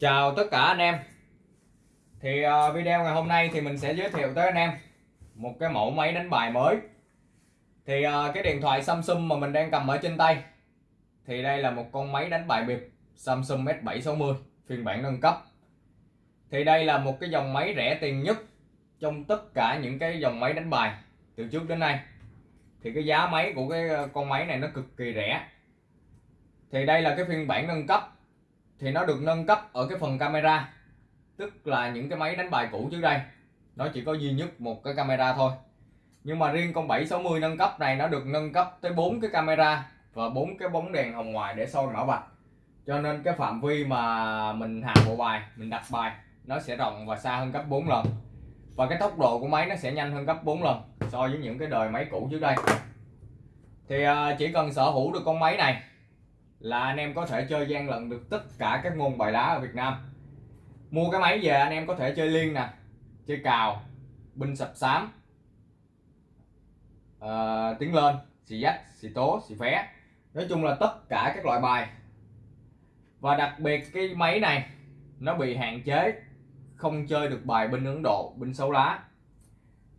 Chào tất cả anh em. Thì uh, video ngày hôm nay thì mình sẽ giới thiệu tới anh em Một cái mẫu máy đánh bài mới. Thì uh, cái điện thoại Samsung mà mình đang cầm ở trên tay Thì đây là một con máy đánh bài bịp Samsung S760 phiên bản nâng cấp. Thì đây là một cái dòng máy rẻ tiền nhất Trong tất cả những cái dòng máy đánh bài từ trước đến nay. Thì cái giá máy của cái ờ, con máy này nó cực kỳ rẻ. Thì đây là cái phiên bản nâng cấp thì nó được nâng cấp ở cái phần camera, tức là những cái máy đánh bài cũ trước đây. Nó chỉ có duy nhất một cái camera thôi. Nhưng mà riêng con 760 nâng cấp này nó được nâng cấp tới bốn cái camera và bốn cái bóng đèn hồng ngoại để soi mã vạch. Cho nên cái phạm vi mà mình hạ bộ bài, mình đặt bài, nó sẽ rộng và xa hơn gấp 4 lần. Và cái tốc độ của máy nó sẽ nhanh hơn gấp 4 lần so với những cái đời máy cũ trước đây. Thì à, chỉ cần sở hữu được con máy này là anh em có thể chơi gian lận được tất cả các môn bài đá ở Việt Nam. Mua cái máy về anh em có thể chơi liên nè chơi cào binh sập xám uh, ờ, tiến lên xì dách xì tố xì phé. Nói chung là tất cả các loại bài. Và đặc biệt cái máy này nó bị hạn chế không chơi được bài binh Ấn Độ binh xấu lá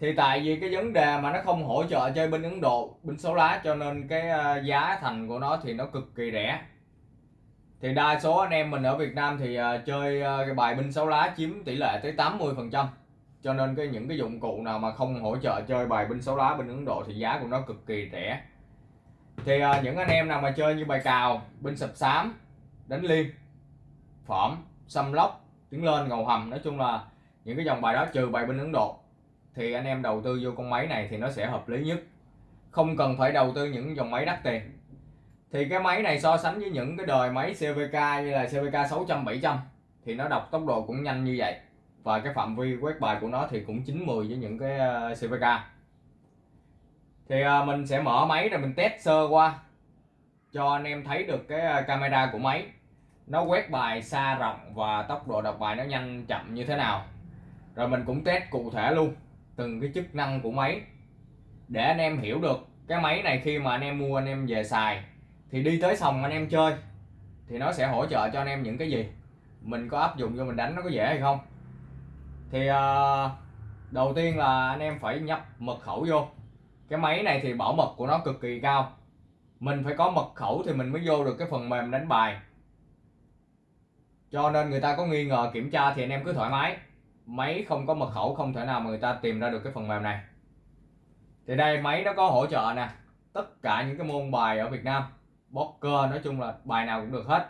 thì tại vì cái vấn đề mà nó không hỗ trợ chơi binh Ấn Độ binh số lá, cho nên cái ờ, giá thành của nó thì nó cực kỳ rẻ. Thì đa số anh em mình ở Việt Nam thì ờ, chơi ờ, cái bài binh sáu lá chiếm tỷ lệ tới 80 phần trăm. Cho nên cái những cái dụng cụ nào mà không hỗ trợ chơi bài binh sáu lá bên Ấn Độ thì giá của nó cực kỳ rẻ. Thì những anh em nào mà chơi như bài cào binh sập xám, đánh liên phỏm xâm lóc tiến lên ngầu hầm, nói chung là những cái dòng bài đó trừ bài binh Ấn Độ thì anh em đầu tư vô con máy này thì nó sẽ hợp lý nhất. Không cần phải đầu tư những dòng máy đắt tiền. Thì cái máy này so sánh với những cái đời máy CVK như là CVK 600 700 thì nó đọc tốc độ cũng nhanh như vậy. Và cái phạm vi quét bài của nó thì cũng 90 với những cái ờ, CVK thì ờ, mình sẽ mở máy rồi mình test sơ qua cho anh em thấy được cái ờ, camera của máy. Nó quét bài xa rộng và tốc độ đọc bài nó nhanh chậm như thế nào. Rồi mình cũng test cụ thể luôn từng cái chức năng của máy. Để anh em hiểu được cái máy này khi mà anh em mua anh em về xài thì đi tới sòng anh em chơi thì nó sẽ hỗ trợ cho anh em những cái gì? Mình có áp dụng cho mình đánh nó có dễ hay không? Thì uh, đầu tiên là anh em phải nhập mật khẩu vô. Cái máy này thì bảo mật của nó cực kỳ cao. Mình phải có mật khẩu thì mình mới vô được cái phần mềm đánh bài. Cho nên người ta có nghi ngờ kiểm tra thì anh em cứ thoải mái máy không có mật khẩu không thể nào mà người ta tìm ra được cái phần mềm này. Thì đây máy nó có hỗ trợ nè. Tất cả những cái môn bài ở Việt Nam poker nói chung là bài nào cũng được hết.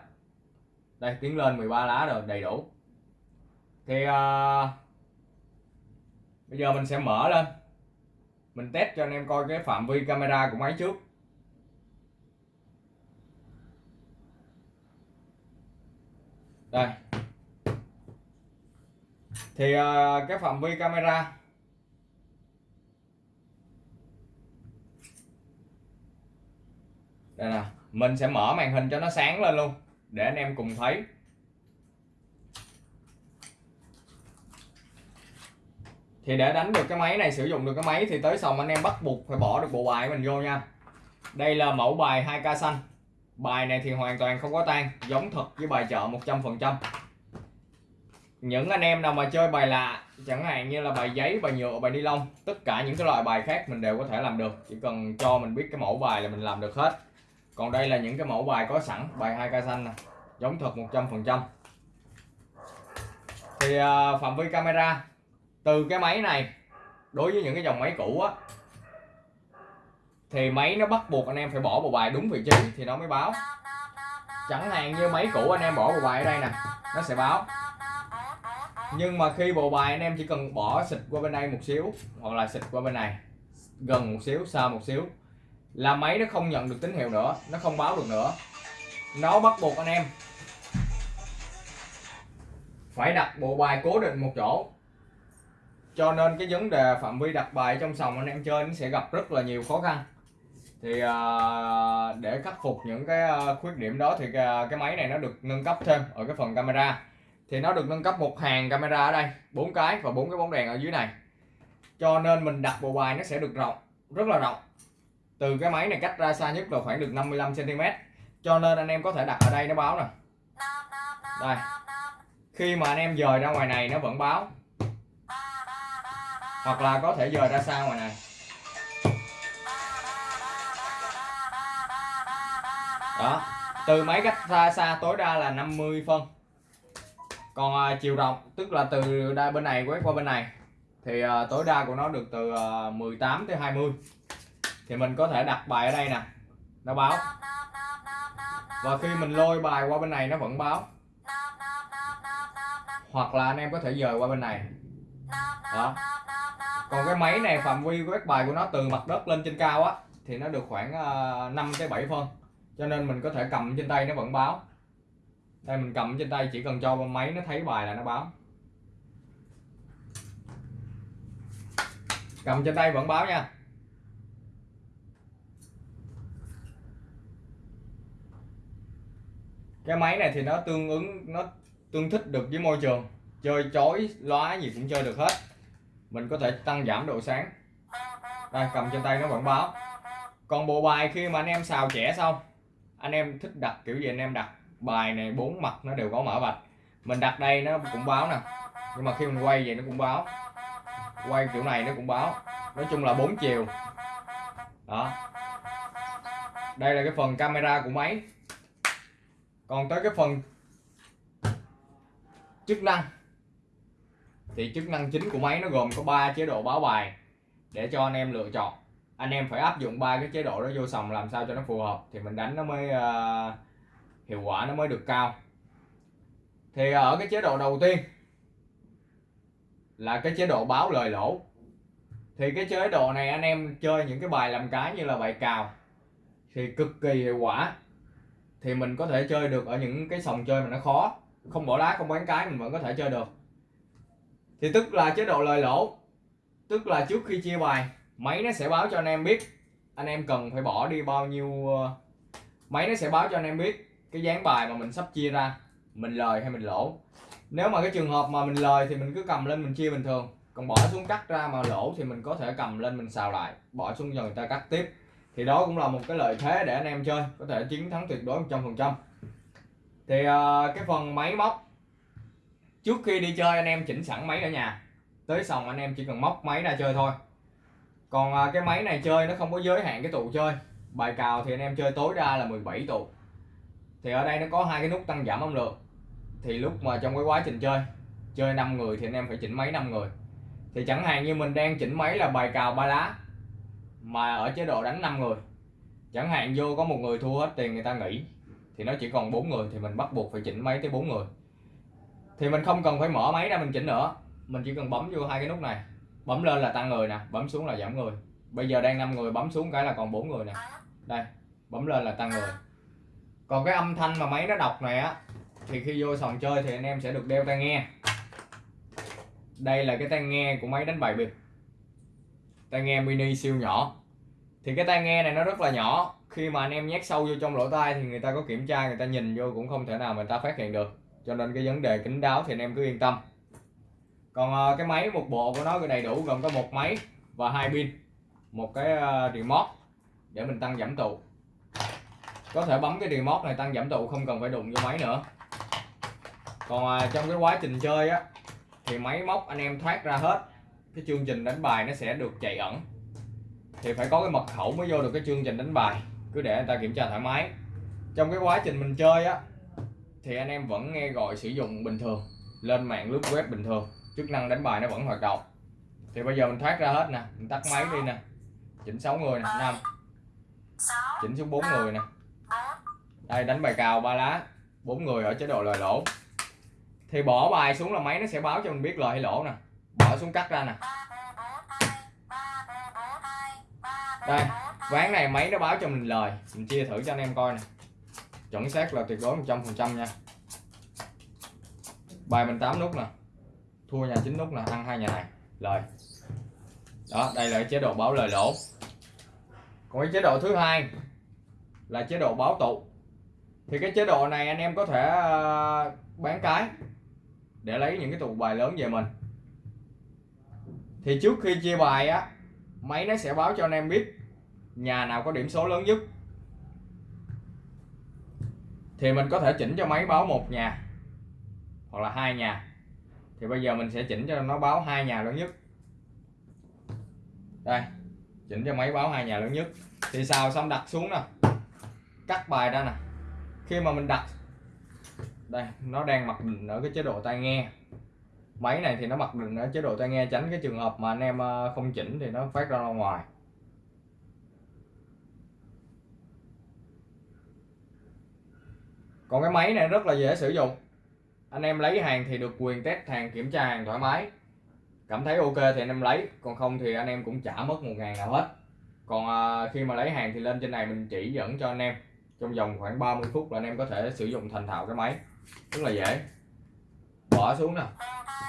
Đây tiến lên 13 lá rồi đầy đủ. Thì uh, bây giờ mình sẽ mở lên. Mình test cho anh em coi cái phạm vi camera của máy trước. Đây thì ờ, cái phạm vi camera. Đây nè, mình sẽ mở màn hình cho nó sáng lên luôn, để anh em cùng thấy. Thì để đánh được cái máy này, sử dụng được cái máy thì tới sòng anh em bắt buộc phải bỏ được bộ bài mình vô nha. Đây là mẫu bài 2k xanh. Bài này thì hoàn toàn không có tan, giống thật với bài chợ 100% những anh em nào mà chơi bài lạ chẳng hạn như là bài giấy bài nhựa bài ni lông tất cả những cái loại bài khác mình đều có thể làm được. Chỉ cần cho mình biết cái mẫu bài là mình làm được hết. Còn đây là những cái mẫu bài có sẵn bài hai ca xanh nè giống thật 100% thì uh, phạm vi camera từ cái máy này đối với những cái dòng máy cũ á thì máy nó bắt buộc anh em phải bỏ bộ bài đúng vị trí thì nó mới báo. Chẳng hạn như máy cũ anh em bỏ bộ bài ở đây nè nó sẽ báo nhưng mà khi bộ bài anh em chỉ cần bỏ xịt qua bên đây một xíu, hoặc là xịt qua bên này, gần một xíu, xa một xíu, là máy nó không nhận được tín hiệu nữa, nó không báo được nữa. Nó bắt buộc anh em phải đặt bộ bài cố định một chỗ. Cho nên cái vấn đề phạm vi đặt bài trong sòng anh em chơi nó sẽ gặp rất là nhiều khó khăn. Thì à, để khắc phục những cái à, khuyết điểm đó thì à, cái máy này nó được nâng cấp thêm ở cái phần camera thì nó được nâng cấp một hàng camera ở đây, bốn cái và bốn cái bóng đèn ở dưới này. Cho nên mình đặt bộ bài nó sẽ được rộng, rất là rộng. Từ cái máy này cách ra xa nhất là khoảng được 55 cm cho nên anh em có thể đặt ở đây nó báo nè. Đây. Khi mà anh em dời ra ngoài này nó vẫn báo. Hoặc là có thể dời ra xa ngoài này. Đó. Từ máy cách ra xa tối đa là 50 phân còn à, chiều rộng tức là từ đây bên này quét qua bên này thì à, tối đa của nó được từ à, 18 tới 20 thì mình có thể đặt bài ở đây nè nó báo. Và khi mình lôi bài qua bên này nó vẫn báo. Hoặc là anh em có thể dời qua bên này. Đó. Còn cái máy này phạm vi quét bài của nó từ mặt đất lên trên cao á thì nó được khoảng à, uh, 5 tới 7 phân. Cho nên mình có thể cầm trên tay nó vẫn báo đây, mình cầm trên tay, chỉ cần cho máy, nó thấy bài là nó báo. Cầm trên tay vẫn báo nha. Cái máy này thì nó tương ứng, nó tương thích được với môi trường. Chơi chói, lóa gì cũng chơi được hết. Mình có thể tăng giảm độ sáng. Đây, cầm trên tay nó vẫn báo. Còn bộ bài khi mà anh em xào trẻ xong, anh em thích đặt kiểu gì anh em đặt? Bài này bốn mặt nó đều có mở vạch. Mình đặt đây nó cũng báo nè. Nhưng mà khi mình quay vậy nó cũng báo. Quay kiểu này nó cũng báo. Nói chung là bốn chiều. Đó. Đây là cái phần camera của máy. Còn tới cái phần chức năng. Thì chức năng chính của máy nó gồm có 3 chế độ báo bài để cho anh em lựa chọn. Anh em phải áp dụng ba cái chế độ đó vô sòng làm sao cho nó phù hợp. Thì mình đánh nó mới uh, hiệu quả nó mới được cao. Thì ờ, ở cái chế độ đầu tiên là cái chế độ báo lời lỗ. Thì cái chế độ này anh em chơi những cái bài làm cái như là bài cào thì cực kỳ hiệu quả. Thì mình có thể chơi được ở những cái sòng chơi mà nó khó. Không bỏ lá, không bán cái, mình vẫn có thể chơi được. Thì tức là chế độ lời lỗ, tức là trước khi chia bài, máy nó sẽ báo cho anh em biết anh em cần phải bỏ đi bao nhiêu ờ, máy nó sẽ báo cho anh em biết cái dáng bài mà mình sắp chia ra mình lời hay mình lỗ? Nếu mà cái trường hợp mà mình lời thì mình cứ cầm lên mình chia bình thường. Còn bỏ xuống cắt ra mà lỗ thì mình có thể cầm lên mình xào lại bỏ xuống cho người ta cắt tiếp. Thì đó cũng là một cái lợi thế để anh em chơi có thể chiến thắng tuyệt đối 100% thì uh, cái phần máy móc trước khi đi chơi anh em chỉnh sẵn máy ở nhà. Tới xong anh em chỉ cần móc máy ra chơi thôi. Còn uh, cái máy này chơi nó không có giới hạn cái tụ chơi. Bài cào thì anh em chơi tối đa là 17 tụ thì ở đây nó có hai cái nút tăng giảm âm lượng. Thì lúc mà trong cái quá trình chơi chơi 5 người thì anh em phải chỉnh máy 5 người. Thì chẳng hạn như mình đang chỉnh máy là bài cào ba lá, mà ở chế độ đánh 5 người. Chẳng hạn vô có một người thua hết tiền người ta nghỉ, thì nó chỉ còn bốn người, thì mình bắt buộc phải chỉnh máy tới bốn người. Thì mình không cần phải mở máy ra mình chỉnh nữa. Mình chỉ cần bấm vô hai cái nút này. Bấm lên là tăng người nè, bấm xuống là giảm người. Bây giờ đang 5 người, bấm xuống cái là còn bốn người nè. Đây, bấm lên là tăng người còn cái âm thanh mà máy nó đọc này á, thì khi vô sòng chơi thì anh em sẽ được đeo tai nghe. Đây là cái tai nghe của máy đánh bài bịp. Tai nghe mini siêu nhỏ. Thì cái tai nghe này nó rất là nhỏ. Khi mà anh em nhét sâu vô trong lỗ tai thì người ta có kiểm tra, người ta nhìn vô cũng không thể nào người ta phát hiện được. Cho nên cái vấn đề kính đáo thì anh em cứ yên tâm. Còn ờ, cái máy một bộ của nó đầy đủ gồm có một máy và hai pin. Một cái ờ, remote để mình tăng giảm tụ có thể bấm cái remote này tăng giảm tụ không cần phải đụng vô máy nữa. Còn à, trong cái quá trình chơi á thì máy móc anh em thoát ra hết cái chương trình đánh bài nó sẽ được chạy ẩn. Thì phải có cái mật khẩu mới vô được cái chương trình đánh bài cứ để người ta kiểm tra thoải mái. Trong cái quá trình mình chơi á thì anh em vẫn nghe gọi sử dụng bình thường lên mạng lướt web bình thường chức năng đánh bài nó vẫn hoạt động. Thì bây giờ mình thoát ra hết nè mình tắt máy đi nè. Chỉnh 6 người nè năm. Chỉnh xuống 4 người nè đây, đánh bài cào ba lá. Bốn người ở chế độ lời lỗ. Thì bỏ bài xuống là máy nó sẽ báo cho mình biết lời hay lỗ nè. Bỏ xuống cắt ra nè. Đây, ván này máy nó báo cho mình lời. Mình chia thử cho anh em coi nè. Chuẩn xác là tuyệt đối 100 phần trăm nha. Bài mình 8 nút nè. Thua nhà 9 nút nè, ăn hai nhà này. Lời. Đó, đây là chế độ báo lời lỗ. Còn cái chế độ thứ hai là chế độ báo tụ thì cái chế độ này anh em có thể ờ, bán cái để lấy những cái tụ bài lớn về mình. Thì trước khi chia bài á, máy nó sẽ báo cho anh em biết nhà nào có điểm số lớn nhất. Thì mình có thể chỉnh cho máy báo một nhà hoặc là hai nhà. Thì bây giờ mình sẽ chỉnh cho nó báo hai nhà lớn nhất. Đây, chỉnh cho máy báo hai nhà lớn nhất. Thì sao xong đặt xuống nè. Cắt bài ra nè khi mà mình đặt, đây, nó đang mặc định ở cái chế độ tai nghe. Máy này thì nó mặc định ở chế độ tai nghe tránh cái trường hợp mà anh em ờ, không chỉnh thì nó phát ra ngoài. Còn cái máy này rất là dễ sử dụng. Anh em lấy hàng thì được quyền test hàng kiểm tra hàng thoải mái. Cảm thấy ok thì anh em lấy, còn không thì anh em cũng trả mất một ngàn nào hết. Còn ờ, khi mà lấy hàng thì lên trên này mình chỉ dẫn cho anh em trong vòng khoảng 30 phút là anh em có thể sử dụng thành thạo cái máy. Rất là dễ. Bỏ xuống nè.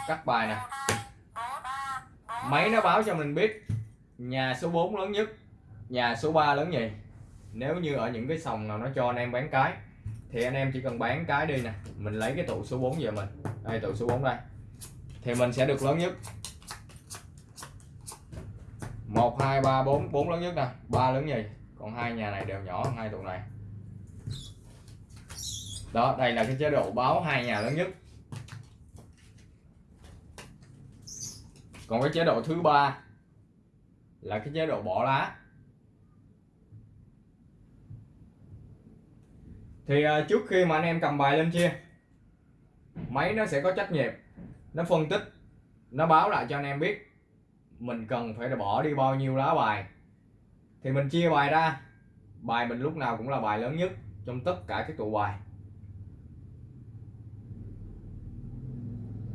Cắt bài nè. Máy nó báo cho mình biết nhà số 4 lớn nhất, nhà số 3 lớn nhì nếu như ở những cái sòng nào nó cho anh em bán cái, thì anh em chỉ cần bán cái đi nè. Mình lấy cái tụ số 4 về mình. Đây, tụ số 4 đây. Thì mình sẽ được lớn nhất. 1 2 3 4 4 lớn nhất nè. 3 lớn nhì còn hai nhà này đều nhỏ hơn hai tụ này đó, đây là cái chế độ báo hai nhà lớn nhất. Còn cái chế độ thứ ba là cái chế độ bỏ lá. Thì à, trước khi mà anh em cầm bài lên chia, máy nó sẽ có trách nhiệm, nó phân tích, nó báo lại cho anh em biết mình cần phải bỏ đi bao nhiêu lá bài. Thì mình chia bài ra, bài mình lúc nào cũng là bài lớn nhất trong tất cả các tụ bài.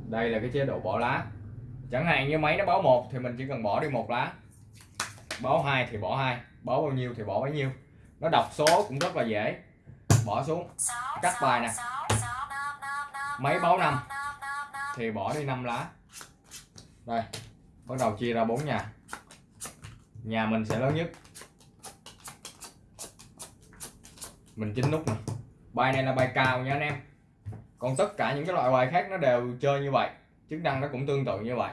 Đây là cái chế độ bỏ lá. Chẳng hạn như máy nó báo một thì mình chỉ cần bỏ đi một lá. Báo hai thì bỏ hai, báo bao nhiêu thì bỏ bấy nhiêu. Nó đọc số cũng rất là dễ. Bỏ xuống. Cắt bài nè. Máy báo năm thì bỏ đi 5 lá. Đây, bắt đầu chia ra bốn nhà. Nhà mình sẽ lớn nhất. Mình chỉnh nút nè. Bài này là bài cào nha anh em còn tất cả những cái loại bài khác nó đều chơi như vậy chức năng nó cũng tương tự như vậy.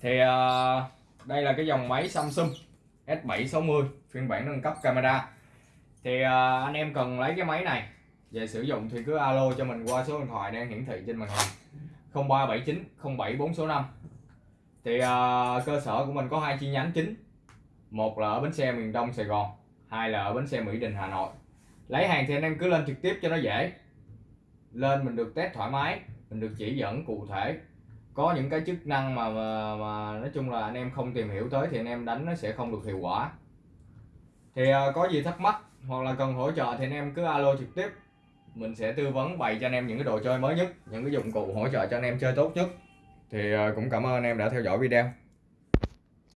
Thì uh, đây là cái dòng máy Samsung S760 phiên bản nâng cấp camera. Thì uh, anh em cần lấy cái máy này về sử dụng thì cứ alo cho mình qua số điện thoại đang hiển thị trên màn hình. 0379 074 số 5 thì uh, cơ sở của mình có hai chi nhánh chính. Một là ở bến xe miền Đông Sài Gòn hai là ở bến xe Mỹ Đình Hà Nội. Lấy hàng thì anh em cứ lên trực tiếp cho nó dễ lên mình được test thoải mái mình được chỉ dẫn cụ thể. Có những cái chức năng mà, mà mà nói chung là anh em không tìm hiểu tới thì anh em đánh nó sẽ không được hiệu quả. Thì uh, có gì thắc mắc hoặc là cần hỗ trợ thì anh em cứ alo trực tiếp. Mình sẽ tư vấn bày cho anh em những cái đồ chơi mới nhất những cái dụng cụ hỗ trợ cho anh em chơi tốt nhất. Thì uh, cũng cảm ơn anh em đã theo dõi video.